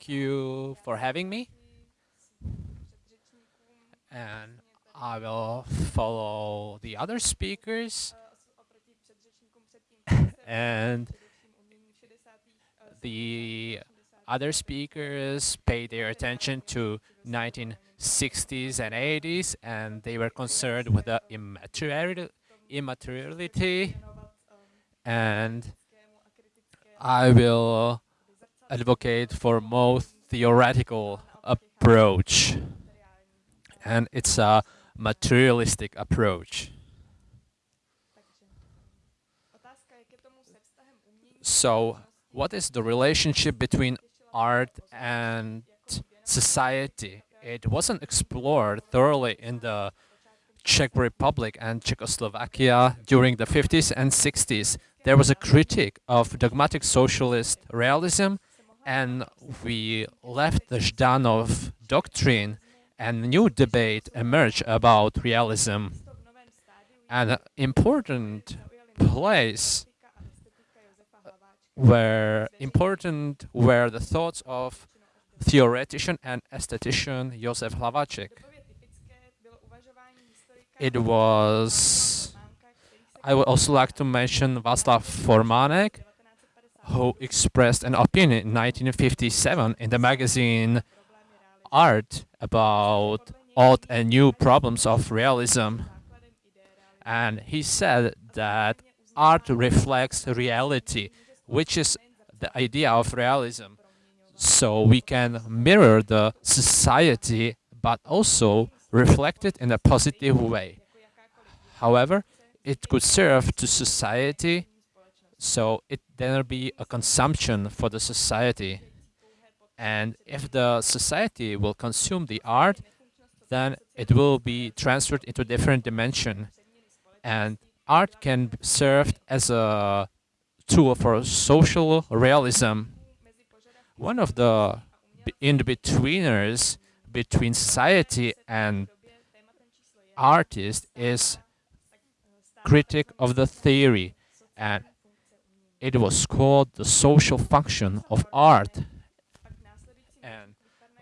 Thank you for having me. And I will follow the other speakers. and the other speakers paid their attention to 1960s and 80s, and they were concerned with the immateriality. And I will advocate for more theoretical approach, and it's a materialistic approach. So, what is the relationship between art and society? It wasn't explored thoroughly in the Czech Republic and Czechoslovakia during the 50s and 60s. There was a critique of dogmatic socialist realism, and we left the Zhdanov doctrine, and new debate emerged about realism. An important place were important were the thoughts of theoretician and aesthetician Josef Hlaváček. It was, I would also like to mention Václav Formánek, who expressed an opinion in 1957 in the magazine Art about old and new problems of realism. And he said that art reflects reality, which is the idea of realism. So we can mirror the society, but also reflect it in a positive way. However, it could serve to society, so it then be a consumption for the society. And if the society will consume the art, then it will be transferred into a different dimension. And art can be served as a tool for social realism. One of the in-betweeners between society and artist is critic of the theory and it was called the social function of art. And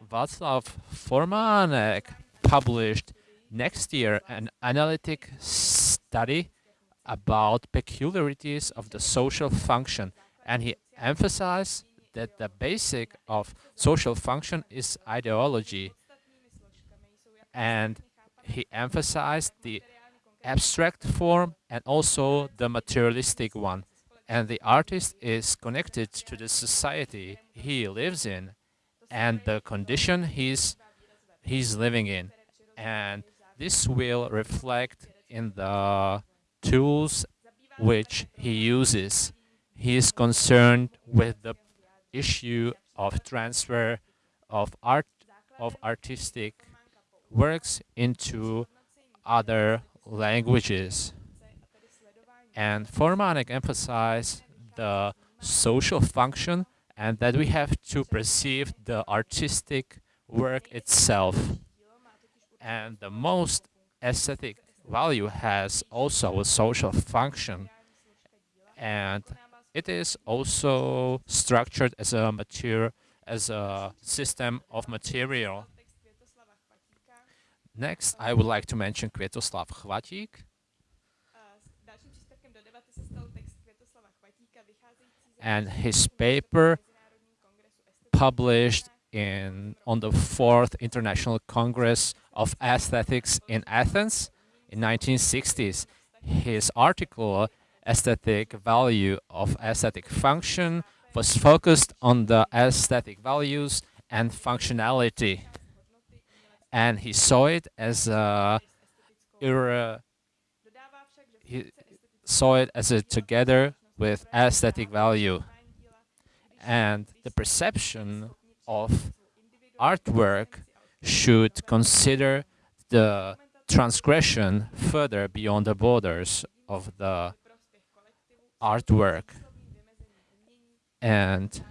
Václav Formánek published next year an analytic study about peculiarities of the social function. And he emphasized that the basic of social function is ideology. And he emphasized the abstract form and also the materialistic one and the artist is connected to the society he lives in and the condition he's he's living in. And this will reflect in the tools which he uses. He is concerned with the issue of transfer of art of artistic works into other languages and Formánek emphasized the social function and that we have to perceive the artistic work itself. And the most aesthetic value has also a social function and it is also structured as a material as a system of material. Next, I would like to mention Květoslav Chvatík. And his paper published in on the fourth International Congress of Aesthetics in Athens in 1960s. His article, Aesthetic Value of Aesthetic Function, was focused on the aesthetic values and functionality. And he saw it as a he saw it as a together with aesthetic value. And the perception of artwork should consider the transgression further beyond the borders of the artwork. And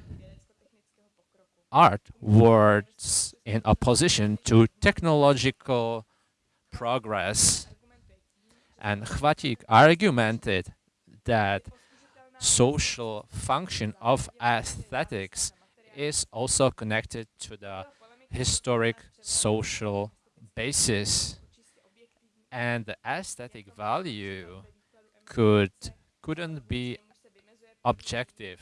art works in opposition to technological progress. And Chvatík argumented that social function of aesthetics is also connected to the historic social basis. And the aesthetic value could couldn't be objective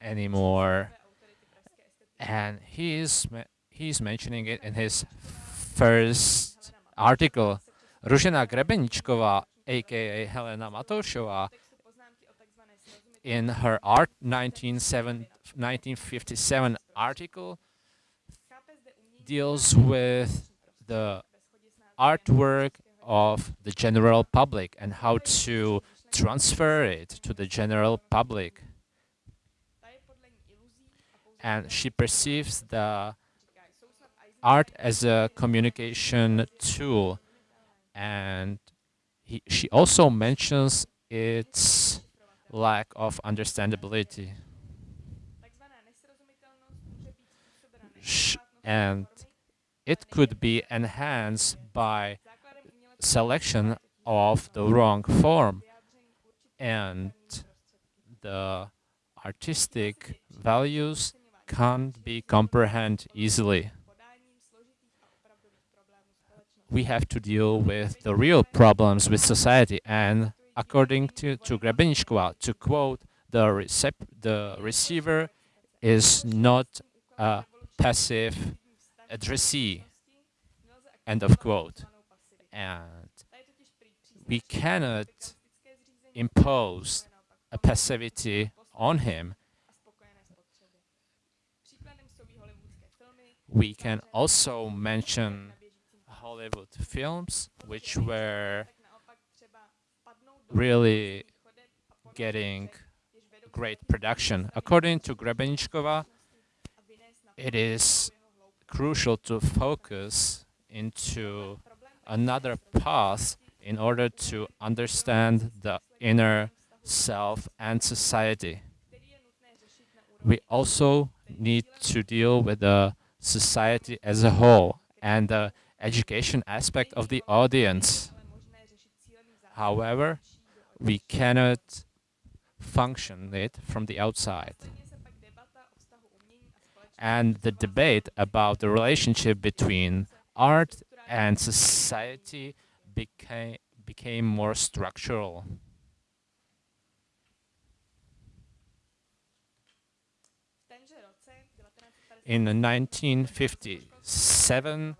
anymore. And he is he's mentioning it in his first article. Ružena Grebeničková aka Helena Matoušová in her art 1957 article deals with the artwork of the general public and how to transfer it to the general public. And she perceives the art as a communication tool. And he, she also mentions its lack of understandability. and it could be enhanced by selection of the wrong form and the artistic values can't be comprehended easily. We have to deal with the real problems with society and according to, to Grebeničková, uh, to quote, the, recep the receiver is not a passive addressee, end of quote. And we cannot impose a passivity on him. We can also mention Hollywood films, which were really getting great production. According to Grebeničková, it is crucial to focus into another path in order to understand the inner self and society. We also need to deal with the society as a whole and the education aspect of the audience. However, we cannot function it from the outside. And the debate about the relationship between art and society became, became more structural. In 1957,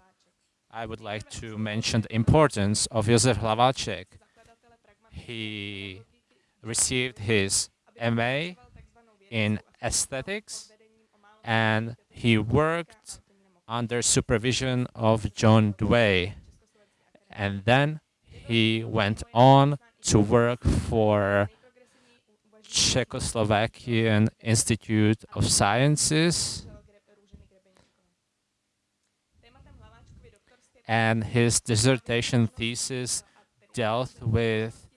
I would like to mention the importance of Josef Hlaváček. He received his MA in aesthetics and he worked under supervision of John Dewey. And then he went on to work for Czechoslovakian Institute of Sciences and his dissertation thesis dealt with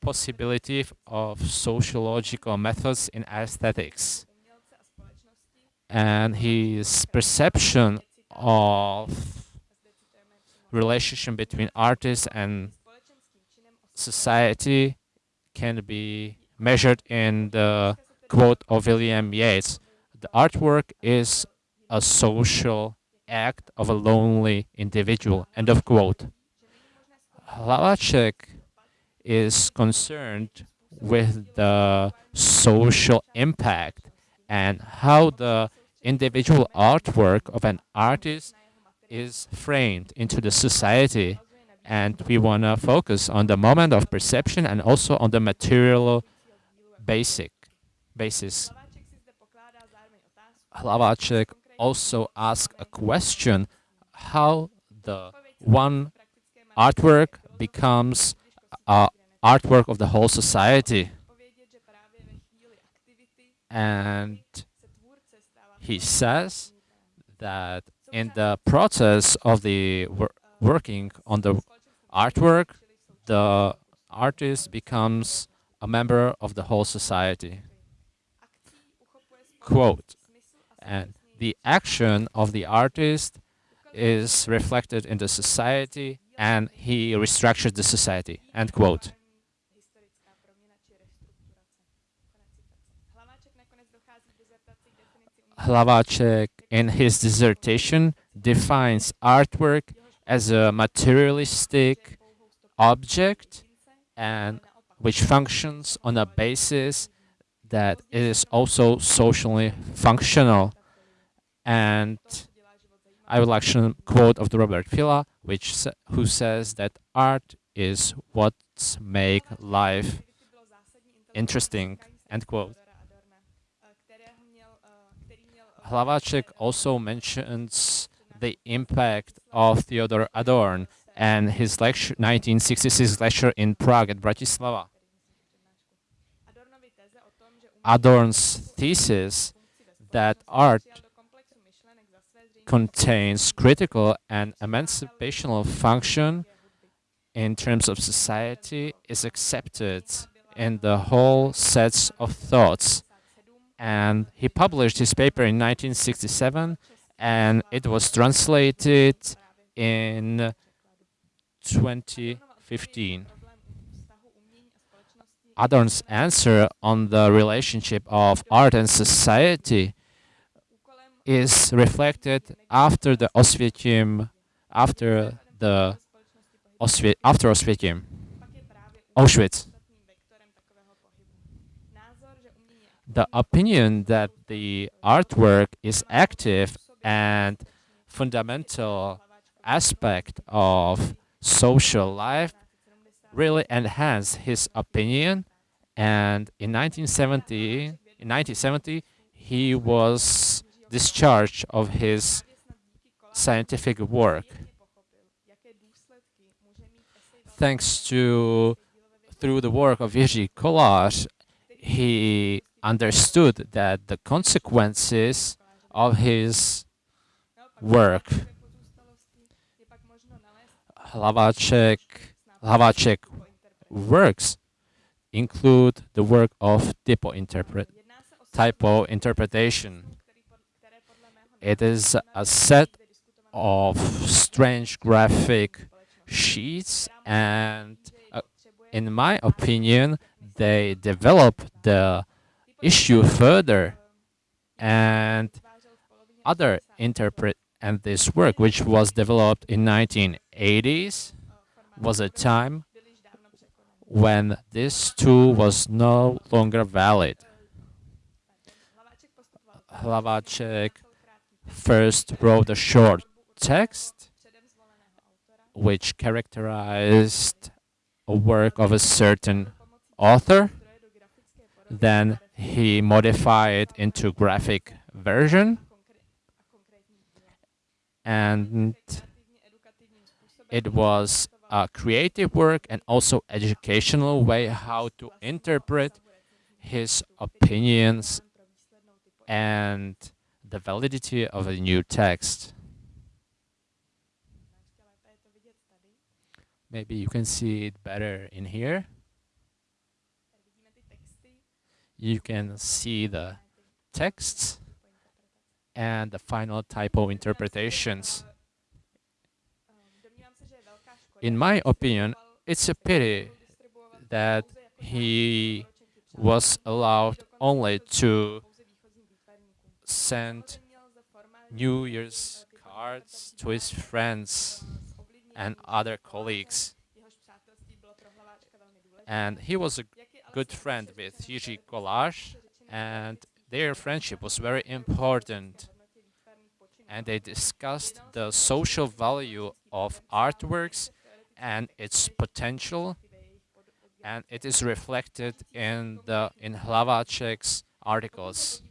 possibility of sociological methods in aesthetics and his perception of relationship between artists and society can be measured in the quote of William Yeats. The artwork is a social act of a lonely individual. End of quote. Hlaváček is concerned with the social impact and how the individual artwork of an artist is framed into the society and we want to focus on the moment of perception and also on the material basic basis. Hlaváček also asks a question how the one artwork becomes a artwork of the whole society and he says that in the process of the wor working on the artwork, the artist becomes a member of the whole society. Quote, and the action of the artist is reflected in the society and he restructures the society, end quote. Hlaváček, in his dissertation, defines artwork as a materialistic object and which functions on a basis that it is also socially functional. And I would like to quote of the Robert Filliou, which who says that art is what makes life interesting. End quote. Hlaváček also mentions the impact of Theodor Adorno and his lecture, 1966 lecture in Prague at Bratislava. Adorno's thesis that art contains critical and emancipational function in terms of society is accepted in the whole sets of thoughts. And he published his paper in 1967 and it was translated in 2015. Adorno's answer on the relationship of art and society is reflected after the Osvietim, after the Osvi after Osvietim, Auschwitz. The opinion that the artwork is active and fundamental aspect of social life really enhanced his opinion and in 1970 in 1970 he was discharged of his scientific work thanks to through the work of Jiří Kolář he understood that the consequences of his work Hlaváček, Hlaváček works include the work of typo, interpret, typo interpretation. It is a set of strange graphic sheets and uh, in my opinion they develop the issue further and other interpret and this work, which was developed in 1980s, was a time when this tool was no longer valid. Hlaváček first wrote a short text which characterized a work of a certain author. Then he modified it into graphic version and it was a creative work and also educational way how to interpret his opinions and the validity of a new text. Maybe you can see it better in here. You can see the texts and the final typo interpretations. In my opinion, it's a pity that he was allowed only to send New Year's cards to his friends and other colleagues. And he was a good friend with Jiří Kolář and their friendship was very important and they discussed the social value of artworks and its potential and it is reflected in the in Hlaváček's articles.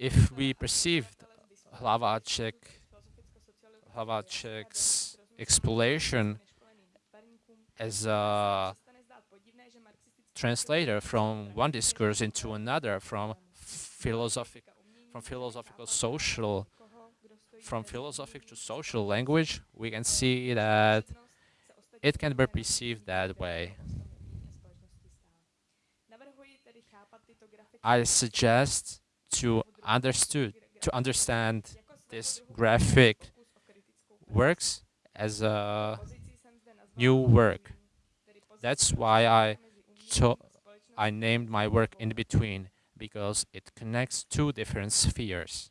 If we perceived Hlaváček, Hlaváček's exploration as a translator from one discourse into another, from philosophic, from philosophical social, from philosophic to social language, we can see that it can be perceived that way. I suggest to understood to understand this graphic works as a new work. That's why I I named my work in between because it connects two different spheres.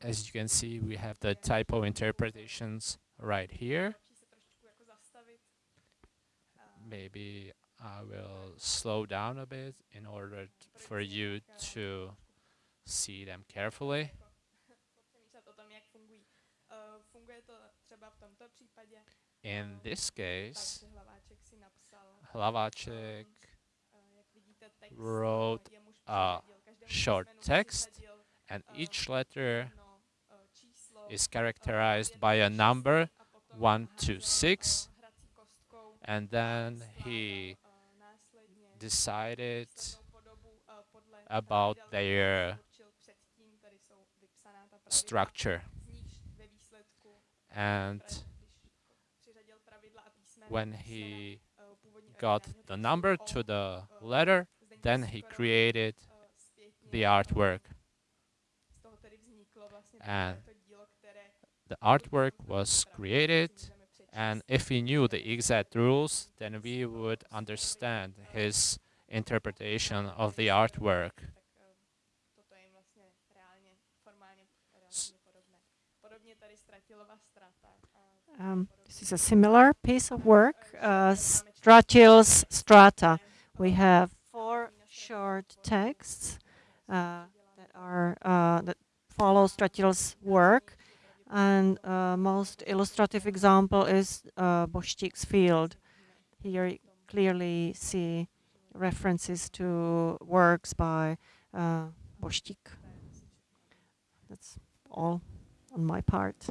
As you can see, we have the typo interpretations right here. Maybe I will slow down a bit in order for you to see them carefully. In this case, hlaváček wrote a short text and each letter is characterized by a number a one to uh, six, and then he decided about their structure. And when he got the number to the letter, then he created the artwork. And The artwork was created. And if we knew the exact rules, then we would understand his interpretation of the artwork. Tak eh, toto je jim vlastně reálně, formálně relativně podobné. Podobně tady Stratilova strata. a Um, this is a similar piece of work, uh, Stratil's Strata. We have four short texts uh, that are uh, that follow Stratil's work, and uh, most illustrative example is uh, Field. Here you clearly see references to works by uh. That's all on my part.